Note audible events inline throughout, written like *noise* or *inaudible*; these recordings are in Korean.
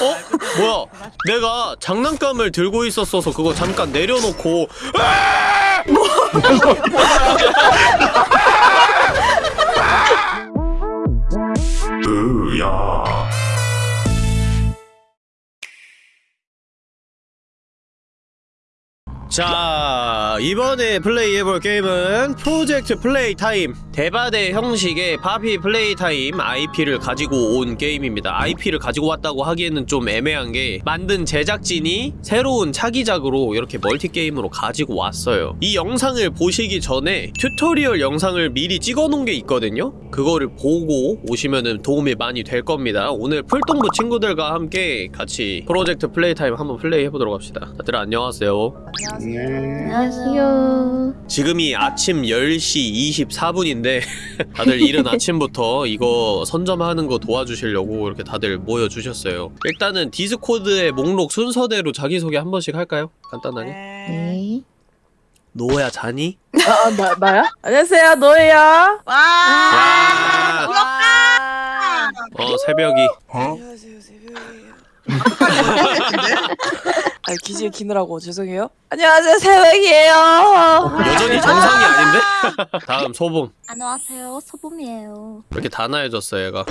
어? 뭐야? 내가 장난감을 들고 있었어서 그거 잠깐 내려놓고 *laughs* 자 이번에 플레이해볼 게임은 프로젝트 플레이 타임. 대바대 형식의 파피 플레이 타임 IP를 가지고 온 게임입니다. IP를 가지고 왔다고 하기에는 좀 애매한 게 만든 제작진이 새로운 차기작으로 이렇게 멀티게임으로 가지고 왔어요. 이 영상을 보시기 전에 튜토리얼 영상을 미리 찍어놓은 게 있거든요. 그거를 보고 오시면 도움이 많이 될 겁니다. 오늘 풀동부 친구들과 함께 같이 프로젝트 플레이 타임 한번 플레이해보도록 합시다. 다들 안녕하세요. 안녕하세요. 지금이 아침 10시 24분인데 *laughs* 다들 이른 아침부터 이거 선점하는 거 도와주시려고 이렇게 다들 모여주셨어요 일단은 디스코드의 목록 순서대로 자기소개 한 번씩 할까요? 간단하게 네. 노야 자니? 아, 나, 나야? 안녕하세요, 노예야. 와! 와! 부럽다! 어 새벽이 안녕하세요, 새벽이에요. *laughs* 아, 기지개 기느라고 죄송해요. 안녕하세요, 새벽이에요. 여전히 정상이 아닌데? *laughs* 다음 소봄 안녕하세요. 소봄이에요. 이렇게 단아해졌어 얘가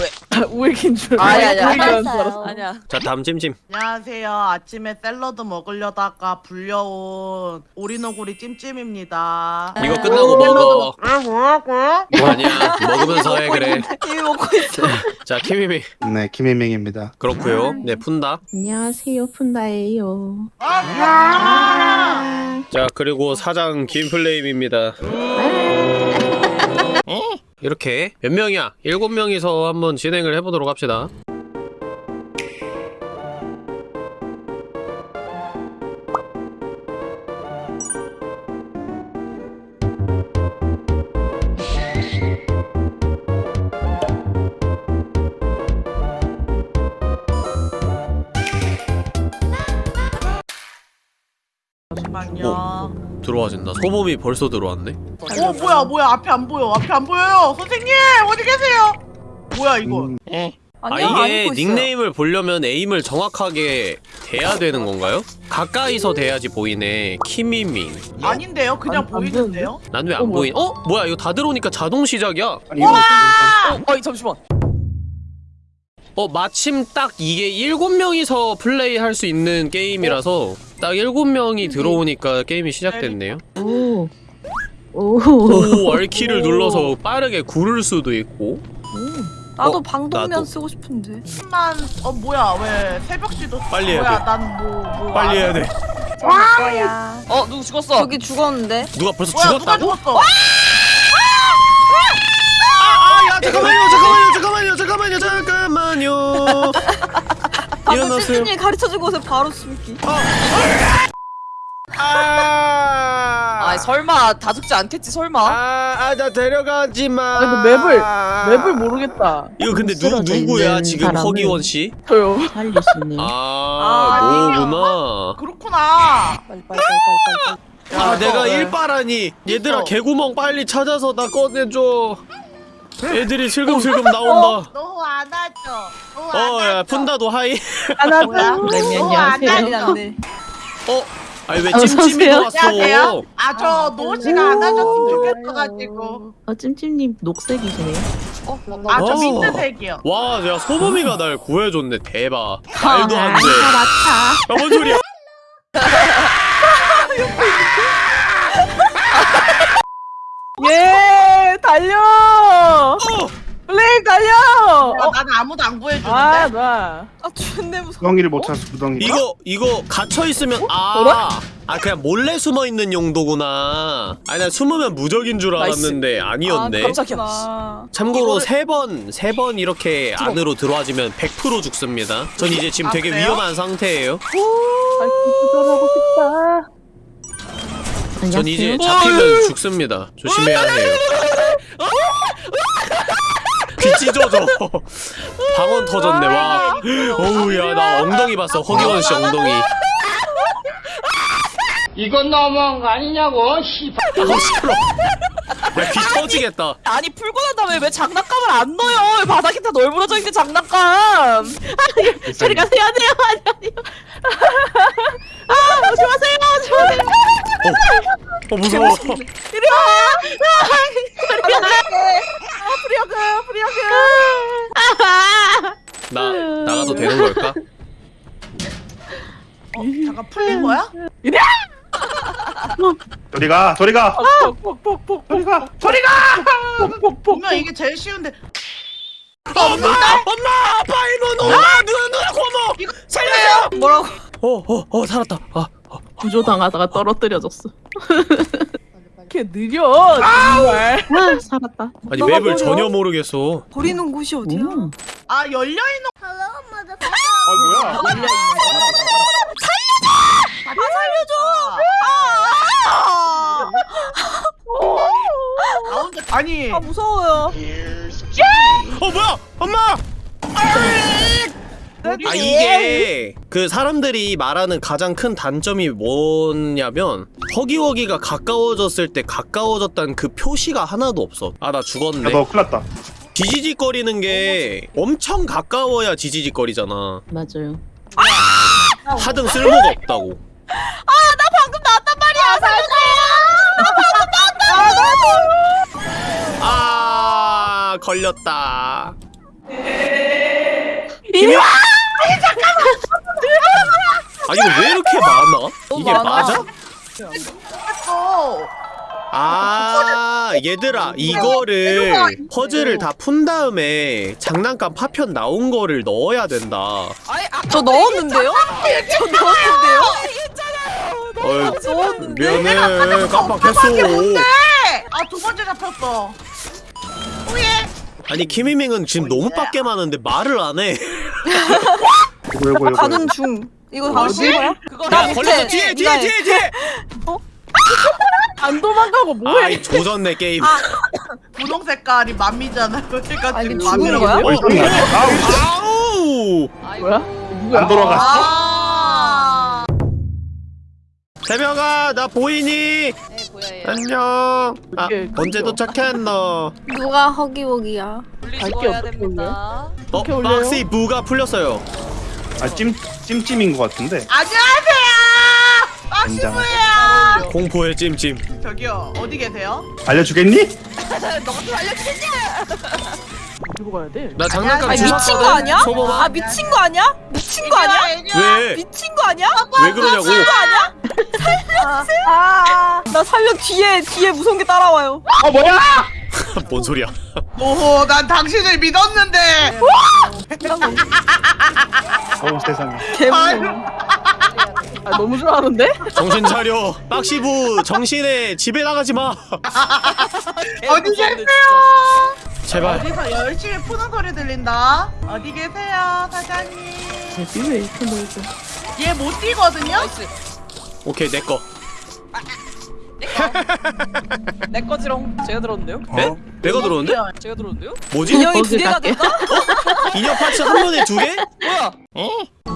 우익인 줄. *laughs* 아니, 알고. 아니, 우익인 줄 알았어요. 알았어. 아니야. 자 다음 찜찜 안녕하세요. 아침에 샐러드 먹으려다가 불려온 오리노구리 찜찜입니다. 이거 끝나고 먹어 아, 뭐라고? 아니야 먹으면서 해 그래 이미 먹고 있어. *laughs* 자 키미미 네, 김혜명입니다. 그렇고요 네 푼다 안녕하세요. 푼다예요. 아! 자 그리고 사장 김플레임입니다 이렇게 몇 명이야? 일곱 명이서 한번 진행을 해보도록 합시다 들어와진다 소범이 벌써 들어왔네 어, 뭐야, 뭐야. 앞에 안 보여. 앞에 안 보여요. 선생님! 어디 계세요? 뭐야, 이거? 음, 아 이게 닉네임을 보려면 에임을 정확하게 대야 되는 건가요? 가까이서 대야지 보이네 키미밍 아닌데요? 그냥 안- 안 보이는데요? 난 왜안 어머. 보인? 어? 뭐야 이거 다 들어오니까 자동 시작이야 아니, 이거 어, 아니, 잠시만. 어 마침 딱 이게 일곱 명이서 플레이할 수 있는 게임이라서 딱 일곱 명이 들어오니까 게임이 시작됐네요 오. 오. 오 R키를 눌러서 빠르게 구를 수도 있고 나도 어, 방독면 나도. 쓰고 싶은데. 만 어, 뭐야. 왜 새벽시도 빨리 해야 뭐야, 돼. 난 뭐, 뭐. 빨리 해야 안- 돼 거야. 어, 누구 죽었어? 저기 죽었는데. 누가 벌써 뭐야, 누가 죽었다고? 죽었어? 아, 야, 잠깐만요, 잠깐만요, 잠깐만요, 잠깐만요, 잠깐만요. *laughs* 일어나세요. 선생님이 가르쳐주고 오세요. 바로 죽기. 아, 아, 설마 다 죽지 않겠지, 설마. 아, 아, 나 데려가지 마. 아, 이거 맵을- 맵을 모르겠다. 이거 근데 누 쓰러져 누구야 있는 지금 허기원 씨? 저요. 있는. 아, 아, 너구나. 그렇구나. 빨리, 빨리, 빨리, 빨리, 빨리. 아, 야, 내가 너, 일바라니. 얘들아, 어. 개구멍 빨리 찾아서 나 꺼내줘. 애들이 슬금슬금 나온다. 너 안아줘. 너 어, 야. 푼다도 하이. 네, 너 안녕하세요. 네. 어? 아니 왜 찜찜이. 왔어? 아, 저 노시가 안아줬으면 좋겠어가지고. 어, 찜찜님 녹색이시네요. 아, 저 어. 민트색이요. 와, 야 소범이가 날 구해줬네. 대박. 말도 안 돼. 맞다. 야, 뭔 소리야? *laughs* 예, 달려! 어! 달려! 야, 어? 나는 아무도 안 구해주는데. 아, 나. 아, 존내 무서워. 구덩이를 못 찾아서 구덩이. 이거 이거 갇혀 있으면 아. 뭐라? 아 그냥 몰래 숨어 있는 용도구나. 아니 난 숨으면 무적인 줄 알았는데 아니었네. 아, 깜짝이야. 참고로 이거를- 세 번 세 번 이렇게 안으로 들어와지면 100% 죽습니다. 전 이제 지금 아, 되게 그래요? 위험한 상태예요. 아, 기도하고 싶다. 전 이제. 잡히면 죽습니다. 조심해야 해요. 귀 찢어져. 방언 터졌네. 와. 어우 야 나 엉덩이 봤어. 허기원 씨 엉덩이. 이건 너무한 거 아니냐고, 씨발. 아 싫어. 야귀 터지겠다 아니 풀고 난 다음에 왜 장난감을 안 넣어요? 왜 바닥에 다 널브러져 있는 장난감. 저리 가세요 안돼요 아니 아니요 아 오지 마세요 어 무서워 이리 와. 가. 아, free hug free hug. 나 나가도 되는 걸까? 어, 잠깐 풀린 거야? 저리 가 저리 가 폭폭폭폭. 저리 가 저리 가 분명 이게 제일 쉬운데 엄마 엄마 파이브 누나 누나 누나 고모 살려줘 뭐라고? 어어 어 살았다 아 구조당하다가 떨어뜨려졌어 *laughs* 이렇게 느려. 정말. 아 살았다 아니 맵을 버려? 전혀 모르겠어 버리는 곳이 어디야? 음. 아 열려있는 아 뭐야 나 혼자 아니 아 무서워요. 어 뭐야 엄마 아 이게 그 사람들이 말하는 가장 큰 단점이 뭐냐면 허기허기가 가까워졌을 때 가까워졌다는 그 표시가 하나도 없어. 아 나 죽었네. 야너 큰일 났다. 지지직거리는 게 엄청 가까워야 지지직거리잖아. 맞아요. 하등 쓸모가 없다고. 아 걸렸다. 이리 와. 아 이거 왜 이렇게 많아? 이게 많아. 맞아? 아 얘들아 이거를 퍼즐을 다 푼 다음에 장난감 파편 나온 거를 넣어야 된다. 아니 아, 저 넣었는데요? 저 넣었는데요? 어이 미안해 깜빡했어. 아두 번째 잡혔어. 아니 키미밍은 지금 너무 빡게 많은데 말을 안해. *laughs* 가는 중. 이거 다 뭐지? 거야? 그거 야나 걸렸어. 밑에 뒤에 뒤에 누나의- 뒤에 뒤에. *laughs* 안 도망가고 아이 조졌네 게임. *laughs* 분홍 색깔이 맘미잖아. 그러니까 아니, 지금 죽은 맘미라고. 거야? 어 있었나 아우. 뭐야? 안 돌아갔어? 아. 세명아 나 보이니? 네 보여요. 안녕. 아 언제? 도착했노 누가 갈게 해야? 어떻게 됩니다. 어? 박스 부가 풀렸어요 아 찜 찜찜인 것 같은데 안녕하세요 된장 박시부예요 공포의 찜찜 저기요 어디 계세요? 알려주겠니? *laughs* 너도 알려주겠냐? 들고 가야 돼 나 장난감 아니 주웠거든? 미친 거 아니야? 아 미친 거 아니야? 미친 거 아니야? 왜? 미친 거 아니야? 왜 그러냐고 미친 거 아니야? 살려주세요. 아, 나 살려 뒤에 뒤에 무서운 게 따라와요. 어 뭐야 *laughs* 뭔 소리야 오호 난 당신을 믿었는데 어우 세상에 개무서워. 아, 너무 좋아하는데? 정신 차려 박시부 정신에 집에 나가지 마 *laughs* 어디 계세요? 제발. 어디서 열심히 푸는 소리 들린다. 어디 계세요 사장님? 제비 왜 이렇게 멀죠 얘 못 뛰거든요? 오케이 내꺼 *laughs* 내 거지롱. 제가 들었는데요? 네? 내가 들어오는데? 제가 들었는데요? 뭐지? 인형이 두 개가. 됐다? 인형 파츠 한 번에 두 개? *laughs* 뭐야?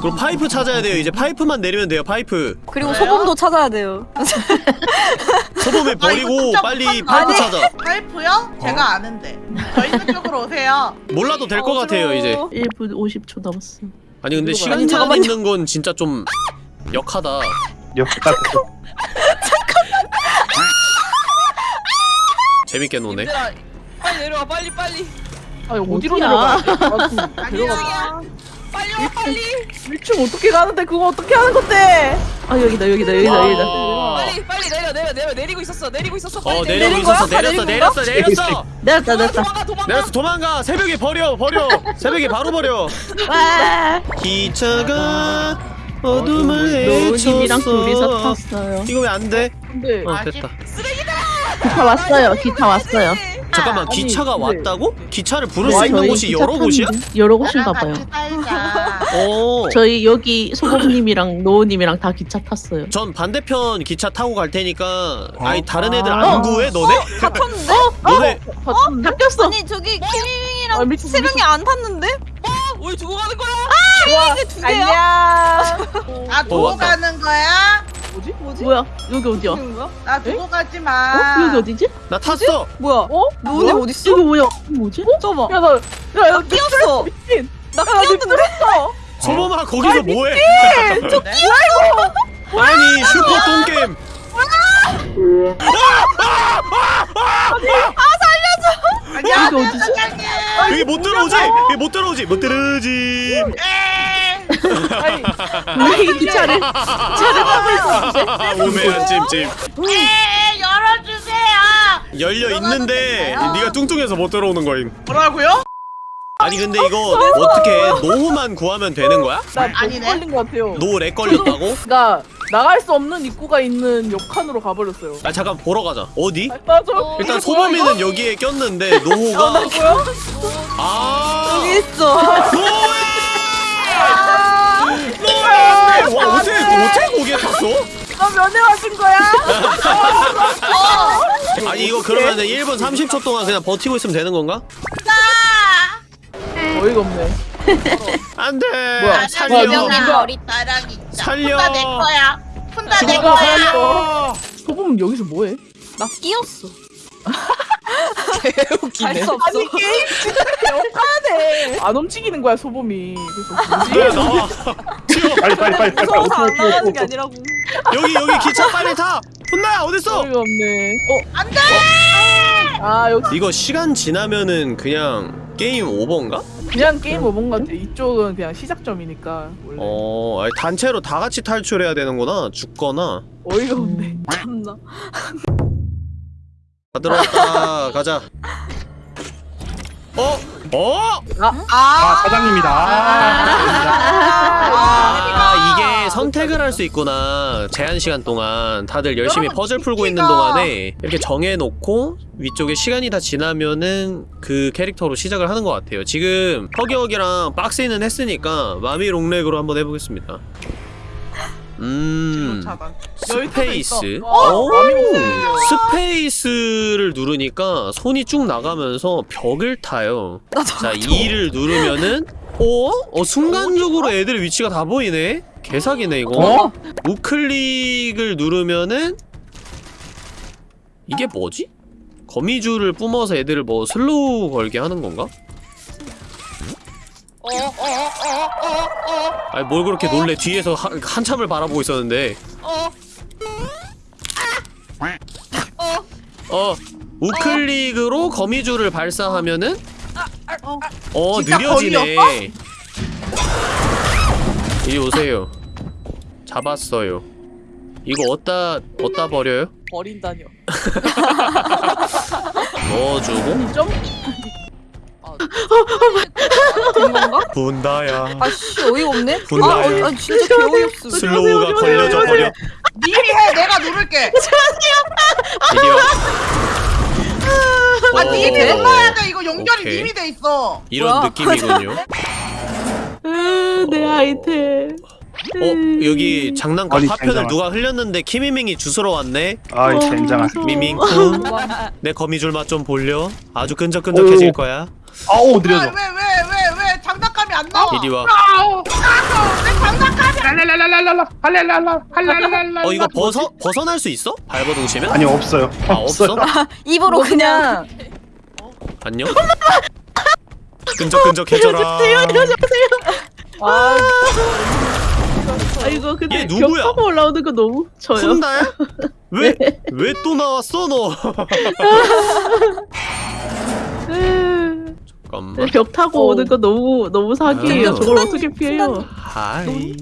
그럼 파이프 찾아야 돼요 이제 파이프만 내리면 돼요 파이프 그리고 그래요? 소금도 찾아야 돼요. *laughs* 소범에 버리고 진짜 빨리. 파이프 아니. 찾아 파이프요? 제가 아는데 저 있는 쪽으로 오세요 몰라도 될 것 같아요 이제 1분 50초 남았어 아니 근데 시간. 있는 건 진짜 좀 역하다 역다 재밌게 노네 얘들아, 빨리 내려와 빨리 빨리. 아 어디로 어디야? 돼? 아니야 *laughs* 빨리 와 빨리. 1층 어떻게 가는데 그거 어떻게 하는 건데 아 여기다 여기다 여기다 여기다 빨리 빨리 내려 내려 내려 내리고 있었어 내리고 있었어. 어 빨리 내리고 내린 있었어 거야? 다 내렸어 내린? 내렸어 내렸어 내렸다 아, 내렸다 도망가 도망가. 내렸어 도망가 새벽에 버려 버려 새벽에 바로 버려 와 기차가 어둠을 노우님이랑 둘이서 탔어요 이거 왜 안 돼? 근데 어 아, 됐다 기 타 왔어요 기타 왔어요 잠깐만 아니, 기차가 근데- 왔다고? 기차를 부를 네, 수 있는 저희 곳이 기차 여러 곳이야? 여러 곳인가 봐요 살자 어. 저희 여기 소범님이랑 노우님이랑 다 기차 탔어요 전 반대편 기차 타고 갈 테니까 아니 다른 애들 아. 안 구해 너네? 다 탔는데? 너네 어? 바뀌었어 아니 저기 키미밍이랑 아, 미친, 세 명이 안 탔는데? 왜 두고 가는 거야? 키미밍이 두 개야? 아 어, 도로 왔다. 가는 거야? 뭐지? 뭐지? 뭐야? 여기 어디야? 거야? 나 두고 가지 어? 마. 여기 어디지? 나 탔어 뭐야? 어? 너네 뭐야? 어딨어? 여기 뭐야? 뭐지? 잠깐만. 야, 나, 야, 야, 끼었어. 미친. 나 야, 나 끼었는데? 소범아 거기서 뭐해 네? 아니 슈퍼 똥게임 아 니야. 여기 어디지? 사장님. 여기 못 들어오지 여기 못 들어오지 못 들어오지 아니, 왜 기차를, 기차를 타고 있어? 오메한 찜찜 에 열어주세요. 열려 있는데 네가 뚱뚱해서 못 들어오는 거임 뭐라고요? 아니 근데 이거 어떻게 노후만 구하면 되는 거야? 나 아니네. 걸린 것 같아요. 노렉 걸렸다고? 나 나갈 수 없는 입구가 있는 욕칸으로 가버렸어요. 아 잠깐 보러 가자 어디? 아, 맞아. 일단 소범이는 여기에 꼈는데 노후가 뭐야? 아 여기 있어. 노예! 노예! 와 어떻게 어떻게 거기에 탔어? 나 면회 왔은 거야? *laughs* 아니 이거 그러면은 1분 30초 동안 그냥 버티고 있으면 되는 건가? 어이가 없네. 안돼 뭐야? 네, 살려 뭐야, 누가- 나랑 있다. 살려. 푼다 내 거야. 푼다 내 거야. 살려 소범 여기서 뭐해? 나 끼었어. 웃기네. 할수 없어. 게임 진짜 개억하네. 안 움직이는 거야 소범이. 그래서 나와 지금 빨리 빨리 빨리 빨리. 무서워서 안 나가는 게. 아니라고. 여기 여기 기차 빨리 타 혼나야 어딨어 어이가 없네. 어? 안 돼. 아 여기 이거 시간 지나면은 그냥 게임 오버인가? 그냥 게임 오본 것 같아. 이쪽은 그냥 시작점이니까 원래. 어 아니, 단체로 다 같이 탈출해야 되는구나 죽거나 어이가 없네. 참나. *laughs* 다 들어왔다 가자 어? 어? 아 아. 사장님이다. 아 이게 선택을 할 수 있구나 제한 시간 동안 다들 열심히 퍼즐 풀고 있는 동안에 이렇게 정해놓고 위쪽에 시간이 다 지나면은 그 캐릭터로 시작을 하는 것 같아요 지금 허기허기랑 박스는 했으니까 마미 롱렉으로 한번 해보겠습니다 음. 스페이스 어? 오! 롱렉이요. 스페이스를 누르니까 손이 쭉 나가면서 벽을 타요 자 2를 누르면은 어? 어 순간적으로 애들 위치가 다 보이네? 개사기네 이거. 어? 우클릭을 누르면은 이게 뭐지? 거미줄을 뿜어서 애들을 뭐 slow 걸게 하는 건가? 아니 뭘 그렇게 놀래? 뒤에서 하, 한참을 바라보고 있었는데. 어. 우클릭으로 거미줄을 발사하면은 어 진짜 느려지네 이리 오세요 잡았어요 이거 어디다 어디다 버려요? 버린다뇨. *laughs* 넣어주고 점? 된 건가? 분다야 아씨 어이가 없네. 아, 분다요. 어, 아 진짜 개어이없어. 슬로우가 걸려져 버려 님이 해. 내가 누를게. 이리 와아 님이 어, 눌러야 돼. 이거 연결이 오케이. 님이 돼 있어. 이런 뭐야? 느낌이군요 으, *laughs* 내 아이템. 어 여기 장난감 아니, 파편을. 누가 흘렸는데 키미밍이 주스러 왔네 아이 젠장한. 미밍쿵 내 거미줄 맛 좀 볼려 아주 끈적끈적해질 오. 거야 아우 느려져. 왜왜 왜왜왜 장난감이 안 나와? 이리 와내 장난감이 안 랄랄랄랄랄라 할랄랄라 할랄랄랄라. 어 이거 벗어 벗어날 수 있어? 발버둥 치면? 아니 없어요. 아 없어? *laughs* 입으로 그냥. 안녕? *laughs* 끈적끈적해져라 아, 아 이거 근데 얘 누구야? 벽 타고 올라오는 거 너무 저요. 푼다야? *laughs* 왜? 왜 또 나왔어 너? 으, 잠깐만 벽 타고 오는 거 너무 너무 사기예요. 아. 저걸 어떻게 피해요? 하이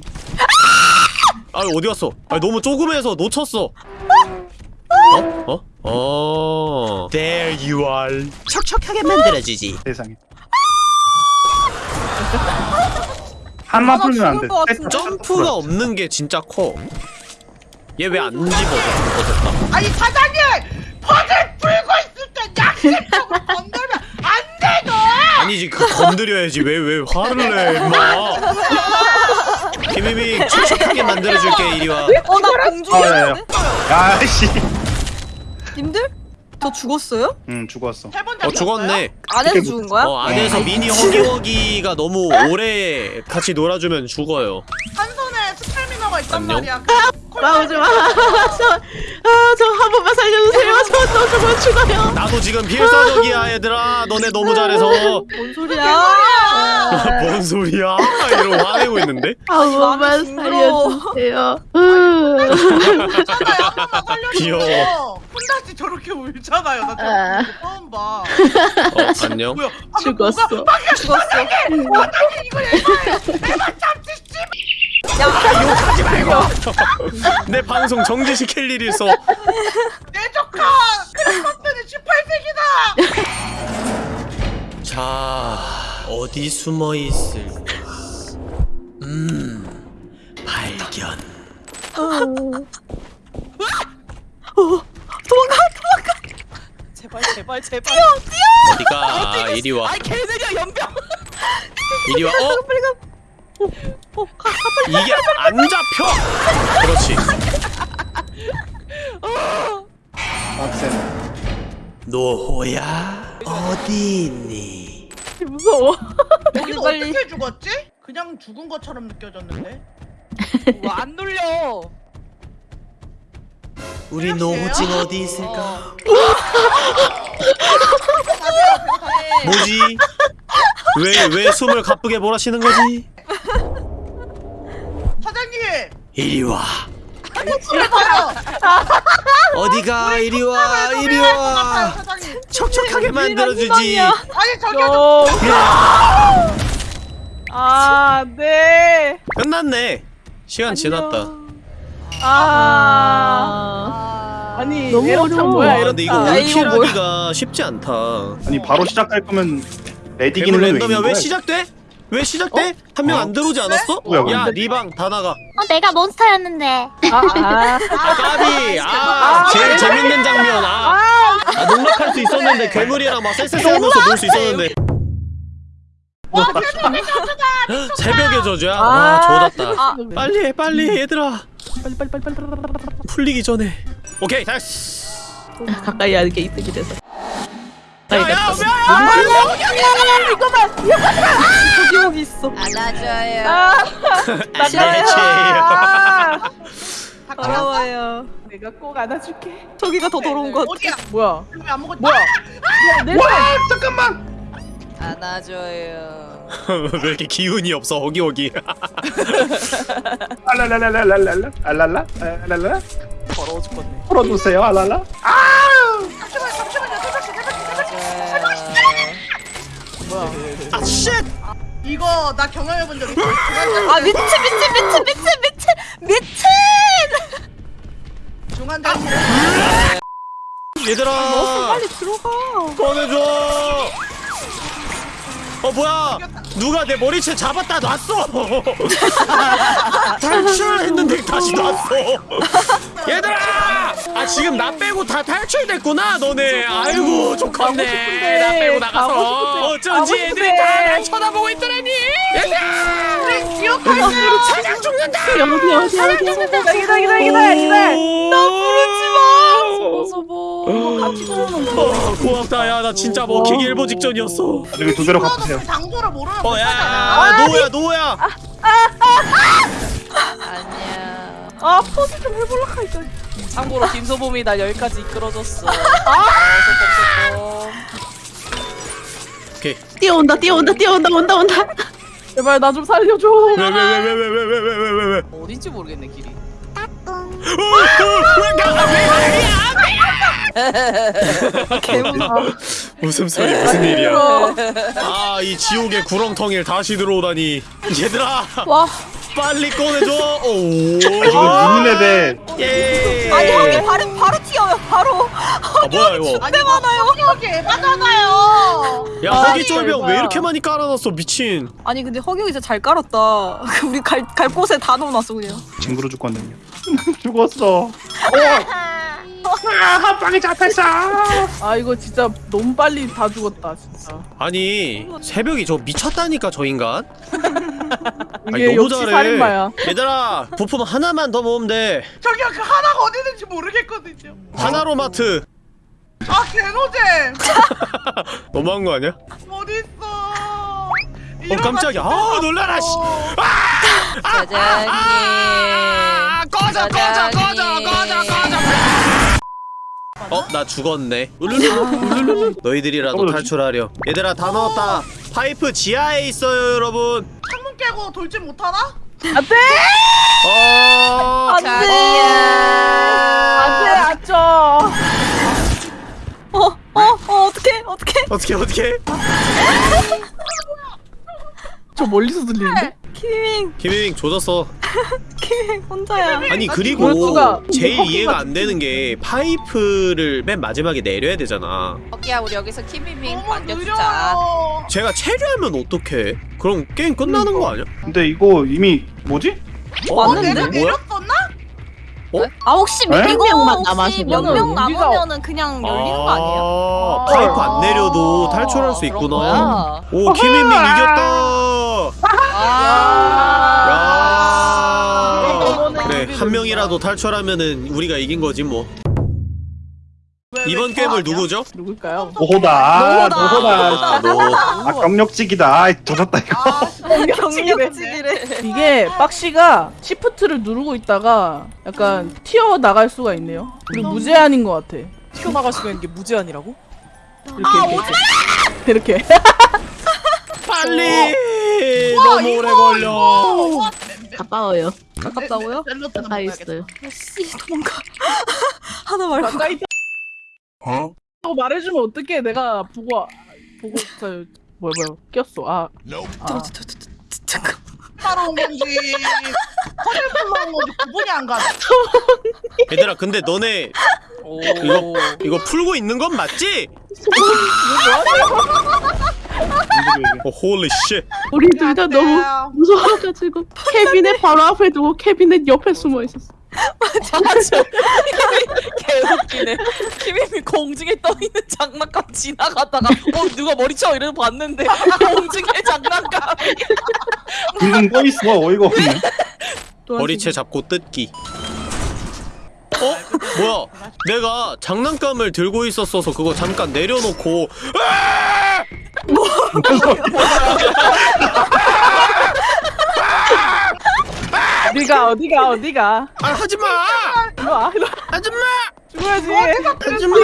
아 어디 갔어? 아 너무 조금해서 놓쳤어 어? 어? 어 There you are 척척하게 만들어주지 세상에. 한마 풀면 안 돼. 점프가 없는 게 진짜 커 얘 왜 안 집어져? 어 됐다 아니 사장님 퍼즐 풀고 있을 때 약식적으로 건들면 안 돼 너. 아니지 그 건드려야지 왜 왜 화를 내 임마 김희미 촉촉하게 만들어줄게 이리 와 어 나 공중에 아, 야, 야. 야씨. 님들? 저 죽었어요? 응 죽었어. 어 죽었네 안에서 죽은 거야? 어 안에서 미니 허기허기가 너무 오래 같이 놀아주면 죽어요 한 손에 스태미너가 있단 안녕? 말이야. 나오지 마. *laughs* 저, 아, 저한 번만 살려주세요. 저, 저, 저거 죽어요. 나도 지금 필사적이야 얘들아 너네 너무 잘해서 뭔 소리야? 뭔 소리야 이러고 화내고 있는데 한 번만 마음이 징그러워. 살려주세요. 으. 괜찮아요 한 번만 살려주세요 귀여워. 혼다씨 저렇게 울잖아요 나 아. 저거 처음 봐 어 안녕 뭐야 아, 죽었어. 뭐가 막야 죽었어 어떻게 이거 얘가 내가 잡지 씨내 방송 정지시킬 일이 있어 내 조카 크리스마스는 18세기다! 자 어디 숨어 있을까 음 발견. 제발 제발 제발. 어디가 이리 와? 아이 개들이야 연병. 이리 와 어? 이게 안 잡혀 그렇지 빡센. 노호야 어디 있니 무서워. 여기서 빨리. 어떻게 죽었지? 그냥 죽은 것처럼 느껴졌는데 *laughs* 뭐안 눌려. 우리 노호징 어디 있을까 뭐지 왜 왜 숨을 가쁘게 몰아쉬는 거지 이리 와 싫어요 어디가 이리 와 이리 와 척척하게 만들어주지 아니 저기요 요. 야, 아, 네. 끝났네 시간 지났다 아. 아 니, 너무 에러창 어려워. 뭐야, 아 근데 이거? 올킬하기가 쉽지 않다 아니 바로 시작할 거면 레디기는 왜 랜덤이야? 시작돼? 왜 시작돼? 한명 안 들어오지 않았어? 뭐야, 야? 리방 다 나가 어, 내가 몬스터였는데. 아, 아. 아 까비 아 제일 재밌는 장면 아, 아 농락할 수 있었는데 괴물이랑 막 쎄쎄쎄하면서 놀 수 있었는데 새벽의 저주야? 와 조졌다 빨리 해 빨리 얘들아 빨리, 빨리, 빨리, 빨리, 빨리, 빨리, 빨리. 풀리기 전에 오케이 됐어 가까이 하는 게 이득이 돼서. 가까이 야야 됐어. 저 기 여기 있어. 안아줘요. 아, 지혜치 아, 더러워요. 내가 꼭 안아줄게. 저기가 더 더러운 것 같아. 어디야 뭐야? 먹었지? 뭐야? 내와 잠깐만. 안아줘요. *laughs* 왜 이렇게 기운이 없어 허기허기 *laughs* 알랄랄랄랄랄라 알랄라 알랄라 더러워 죽겠네. 풀어주세요 알랄라. 아쉣 이거 나 경험해본 적 있어. 아 미친 미친 미친 미친 미친 미친. 중환자실 얘들아. 빨리 들어가. 꺼내줘. 어 뭐야? 누가 내 머리채 잡았다 놨어? *laughs* 탈출했는데 다시 놨어. *laughs* 얘들아 아 지금 나 빼고 다 탈출됐구나 너네 아이고 좋겠네 싶은데, 나 빼고 나가서 어쩐지 애들이 싶은데. 다날 쳐다보고 있더라니 얘들아 기억할게요 사냥 죽는다 어디, 어디, 어디, 어디. 기다, 기다, 기다, 기다, 기다. 나 부르지 마 어서 뭐 같이 어, 고맙다 야 나 진짜 먹히기 일보 직전이었어 나중에 두 배로 갚으세요. 장소를 모르면 어, 못하지 야, 않아? 야, 노야, 노야. 아니야. 아 포즈 좀 해볼라 하니까. 참고로 김소범이 날 여기까지 이끌어줬어. 아, 오케이. 뛰어온다, 뛰어온다, 뛰어온다, 온다, 온다. 제발 나 좀 살려줘. 왜, 왜, 왜, 왜, 왜, 왜, 왜, 왜, 왜, 어딘지 모르겠네 길이. 어, 어? 개무서워. 웃음소리 무슨 일이야? 아, 이 지옥의 구렁텅이를 다시 들어오다니. 얘들아, 와. 빨리 꺼내줘. 오. 지금 유민앱에 예. 아니 형이 바로 바로 튀어요 바로. 아, 뭐야 *laughs* 이거? 아니 많아요 여기 에바잖아요 야, 아, 허기 쫄병 왜. 이렇게 많이 깔아놨어, 미친. 아니 근데 허경이 진짜 잘 깔았다. *laughs* 우리 갈 갈 곳에 다 넣어놨어 그냥. 징그러 죽겠네요. *laughs* 죽었어. 아, 한 방에 잡혔어. 아, 이거 진짜 너무 빨리 다 죽었다, 진짜. 아니, 새벽이 저 미쳤다니까 저 인간. *laughs* 아니, 이게 너무 역시 잘해. 살인마야. 얘들아, 부품 하나만 더 모으면 돼. 저기요 그 하나가 어디 있는지 모르겠거든요 하나로마트. 아 개노잼 *laughs* 너무한 거 아니야? 어딨어 어 깜짝이야. 아 놀라라 씨. 사장님. 아, 꺼져. 꺼져 꺼져 꺼져 꺼져 꺼져 어? 나 죽었네. 너희들이라도 떨어졌지? 탈출하려 얘들아 다 넣었다. 파이프 지하에 있어요 여러분. 창문 깨고 돌진 못하나? 안돼! 어 안돼! 안돼 안줘 어어 어, 어떡해 어떡해? 어떻게 어떻게 저 멀리서 들리는데? 키밍 김혜민 조졌어 *laughs* 혼자야 아니 그걸 그리고 누가 제일 커피가 이해가 안 되는 게 파이프를 맨 마지막에 내려야 되잖아 거기야 우리 여기서 키미밍 반겨주자. 제가 체류하면 어떡해 그럼 게임 끝나는 거 아니야? 근데 이거 이미 뭐지? 어? 왔는데? 내가 뭐야? 내렸었나? 아 혹시 에? 이거 명만 혹시 남았으면은 몇명 우리가- 남으면은 그냥 열리는 거 아니에요? 아, 파이프 안 내려도 탈출할 수 있구나 거야? 오 김혜민 이겼다 아 한 명이라도 탈출하면은 우리가 이긴 거지 뭐 이번 게임을 누구죠? 누굴까요? 노호다. 아, 노호다. 아 경력직이다. 아, 젖었다 이거. 아, 경력직이래 이게 박씨가 시프트를 누르고 있다가 약간 튀어 나갈 수가 있네요. 그리고 무제한인 것 같아. 튀어나갈 수가 있는 게 무제한이라고? 이렇게 이렇게. 이렇게. 빨리 너무 오래 걸려 와, 가까워요. 가깝다고요? 샐러드 가까이 먹어야겠다. 있어요. 씨 도망가 *laughs* 하나 말고 가까이 있다. 어? 말해주면 어떡해? 내가 보고 와- 보고 저 뭐야 뭐야 꼈어. 아. 아. 잠깐 따로 온 건지 허리불러 온 건지 구분이 안 가네. 얘들아 근데 너네 오 이거 이거 풀고 있는 건 맞지? *laughs* 어 holy shit 우리 둘 다 너무. 무서워가지고 캐비넷 *laughs* 바로 앞에 두고 캐비넷 옆에 숨어 있었어. 맞아 *laughs* 개웃기네 키미밍 공중에 떠있는 장난감 지나가다가 어 누가 머리 쳐 이러고 봤는데 공중에 장난감 둥둥 떠 있어. 어이가 없네. 머리채 잡고 뜯기 어? 뭐야 내가 장난감을 들고 있었어서 그거 잠깐 내려놓고 어디가 어디가 어디가? 아 하지마 이리 와. 이리 와. 하지마 죽어야지. 하지마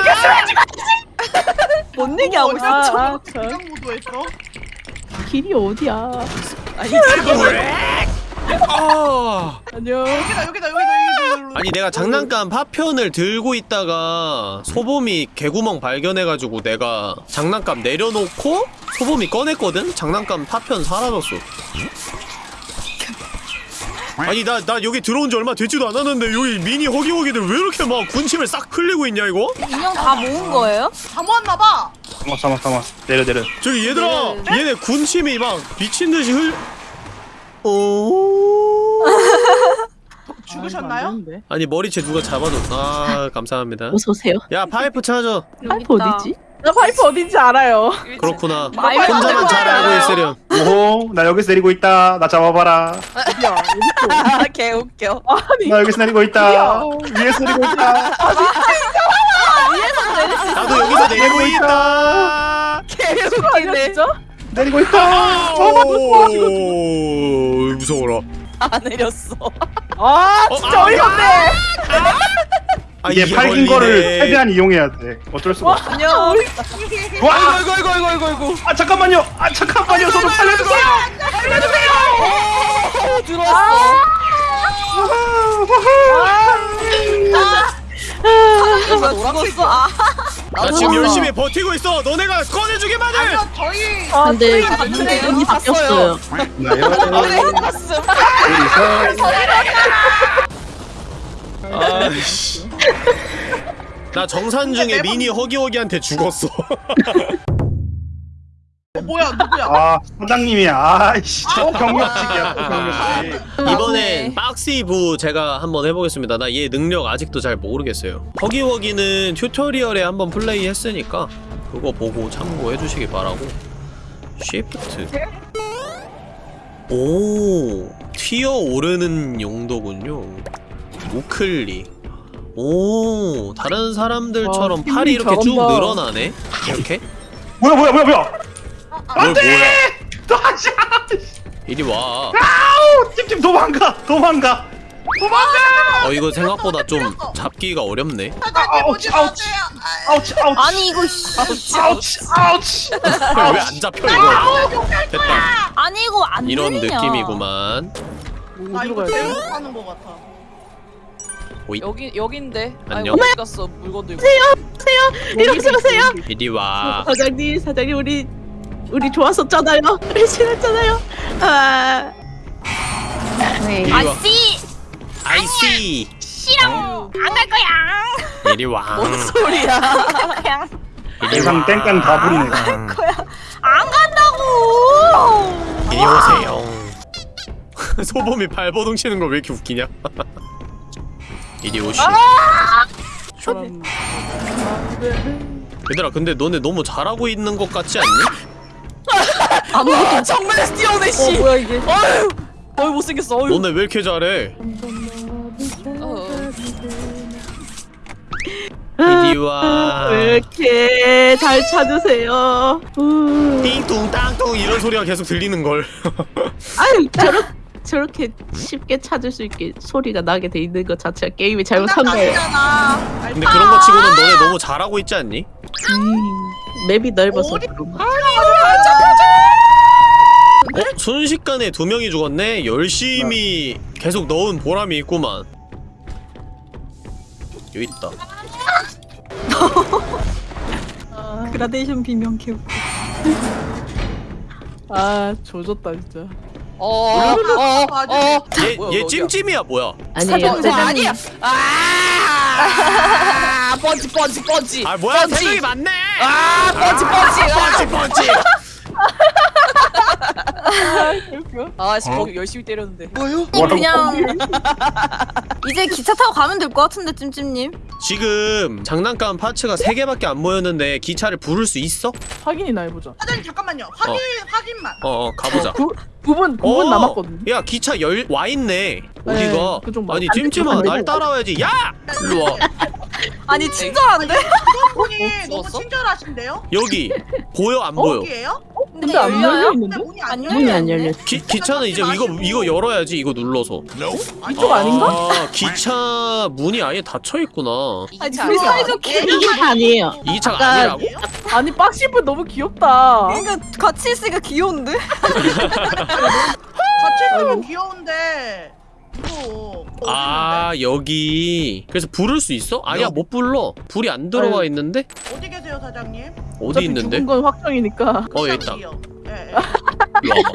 뭔 얘기하고 있어 아, 아, 저 그냥 무도했어. 길이 어디야? 아 안녕. 여기다 여기다 여기다 여기다. 아니 내가 장난감 파편을 들고 있다가 소범이 개구멍 발견해가지고 내가 장난감 내려놓고 소범이 꺼냈거든? 장난감 파편 사라졌어 아니 나 나 여기 들어온 지 얼마 되지도 않았는데 여기 미니 허기허기들 왜 이렇게 막 군침을 싹 흘리고 있냐 이거? 인형 다 모은 거예요? 다 모았나봐. 잠깐 잠깐 잠깐. 내려 내려. 저기 얘들아 얘네 군침이 막 미친듯이 흘 오... *laughs* 죽으셨나요? 안 되는데. 아니 머리채 누가 잡아줬 아 감사합니다 어서 오세요. 야 파이프 찾아 파이프 어디지? 나 파이프 어딘지 알아요. 그렇구나 혼자만 잘. 알고 있으렴 오호 나 여기서 내리고 있다. 나 잡아봐라. 어디 아 *laughs* 개 웃겨 아니 나 여기서 내리고 있다. 위에서 내리고 있다. 나도 여기서 내리고 있다 개 웃기네 진짜? 내리고 있다. *laughs* 오 무서워라 안 내렸어 아 어, 진짜 아, 어이가 없네. 아, 이게 팔긴. 거를 최대한 이용해야 돼. 어쩔 수가 없어. 안녕 와! 아이고 아이고 아이고 아이고 아이고 아 잠깐만요. 아 잠깐만요. 저좀 살려주세요. 어, 들어왔어 누가 놀았어 아 나 지금 열심히 버티고 있어. 너네가 꺼내주기만 해! 아니요 저희 아, 근데 네. 근데 눈이 바뀌었어요. 나요. 봤음 아이씨 나 정산 중에 미니 허기허기한테 죽었어 *laughs* 어, 뭐야 누구야? 아 사장님이야. 아이씨. 또 경력직이야. 또 경력직. 이번엔 박시부 제가 한번 해보겠습니다 나 얘 능력 아직도 잘 모르겠어요 허기허기는 튜토리얼에 한번 플레이 했으니까 그거 보고 참고해 주시기 바라고 쉬프트 오 튀어 오르는 용도군요 우클릭 오 다른 사람들처럼 와, 팔이 이렇게 쭉. 늘어나네 이렇게 뭐야 뭐야 뭐야 뭐야. 뭘 뭐야 다시. 이리 와 아우 팀팀 도망가 도망가 도망가! 어 이거 생각보다 좀 잡기가 어렵네 아우치, 마세요. 아우치 아우치 아니 이거 씨. 아우치 아우치 왜안 잡혀 이거 됐다 아니 이거 안 이런 들리냐. 느낌이구만 뭐아 이거 어디로 가야 돼? 잘못 하는 것 같아. 오이 여기 여긴데. 안녕. 어디 갔어 물건 들고. 이러지 마세요. 이리 와 사장님, 사장님 우리 우리 좋았었잖아요. 우리 친했잖아요. 아, 이리 와. 아씨. 아이씨. 싫어. 안 갈 거야. 이리 와. 소리야. 그냥 와. 땡땡 다 부리네 안 간다고. 이리 오세요. *laughs* 소범이 발버둥 치는 거왜 이렇게 웃기냐? *laughs* 이리 오시. 얘들아 근데 너네 너무 잘하고 있는 것 같지 않니? 아무것도 정말 뛰어내 어 씨. 뭐야 이게? 어휴. 어휴 못생겼어. 어휴. 너네 왜 이렇게 잘해? 어. 이리 와왜 이렇게 잘 찾으세요? 우. 띵뚱 땅뚱 이런 소리가 계속 들리는 걸 아유 저렇 저렇게 쉽게 찾을 수 있게 소리가 나게 돼 있는 것 자체가 게임이 잘못한 거예요. 근데 그런 거 치고는 너네 너무 잘하고 있지 않니? 음, 맵이 넓어서 그런 거. 어? 순식간에 두 명이 죽었네? 열심히 계속 넣은 보람이 있구만 여기 있다 *laughs* 그라데이션 비명 개웃. 아 조졌다 진짜. 어. 어. 어. 얘? 찜찜이야 뭐야 아니에요. 사장님 아니야. 아. 펀치 펀치 펀치. 아 뭐야 펀치. 생각이 많네 아 펀치 펀치. 펀치 펀치 아, 씨, 거기 열심히 때렸는데. 그냥 *laughs* 이제 기차 타고 가면 될 것 같은데 찜찜님. 지금 장난감 파츠가 3개밖에 안 모였는데 기차를 부를 수 있어? 확인이나 해보자. 사장님 잠깐만요. 확인 확인만. 어어 가보자 구 9분 9분 어, 남았거든. 야 기차 열 와있네 어디가 그쪽 봐. 아니 찜찜아 날 따라와야지 야! 일로 와 *laughs* 아니 친절한데? 분이 *laughs* 너무? 친절하신데요? 여기 보여 안 보여 거기에요? 근데 안 열려요? 열려 근데 있는데? 문이 안안 열려. 문이 안 열려. 기, 기차는 이제 이거 이거 열어야지 이거 눌러서 이쪽 아닌가? 아, 기차 문이 아예 닫혀 있구나 아니 아니야? 사이좋게. 이게 아니에요. 이 기차가 아까- 아니라고? 아니 박시분 너무 귀엽다. 그러니까 같이 있으니까 귀여운데? *laughs* 같이 있으면 귀여운데 아 여기 그래서 부를 수 있어? 아니야 못 불러 불이 안 들어와 아유. 있는데? 어디 계세요 사장님? 어디 어차피 있는데? 죽은 건 확정이니까. 어 여기 있다. 예, 예. 일로 와봐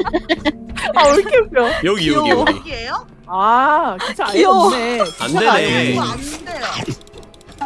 아 왜 이렇게 웃겨? 여기 여기 귀여워. 여기 여기예요? 아 기차 아예 귀여워. 없네. 안 기차가 아예 되네. 이거 안 돼요.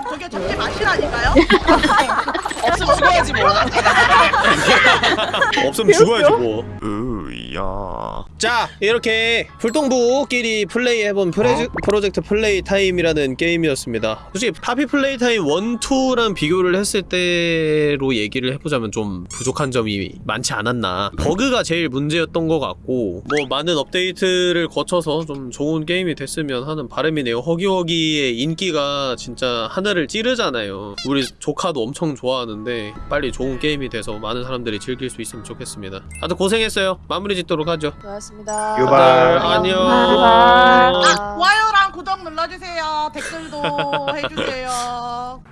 저게 잡지 마시라니까요? *laughs* 없으면 죽어야지 뭐. *laughs* 없으면 죽어야지 뭐. *laughs* 으야. 자 이렇게 불똥부끼리 플레이해본 프레즈, 프로젝트 플레이 타임이라는 게임이었습니다. 솔직히 파피 플레이 타임 1, 2랑 비교를 했을 때로 얘기를 해보자면 좀 부족한 점이 많지 않았나. 버그가 제일 문제였던 것 같고 뭐 많은 업데이트를 거쳐서 좀 좋은 게임이 됐으면 하는 바람이네요. 허기허기의 인기가 진짜 하늘 을 찌르잖아요 우리 조카도 엄청 좋아하는데 빨리 좋은 게임이 돼서 많은 사람들이 즐길 수 있으면 좋겠습니다 다들 고생했어요 마무리 짓도록 하죠 고맙습니다. 유발. 안녕 바이바이. 좋아요랑 구독 눌러주세요. 댓글도 *laughs* 해주세요.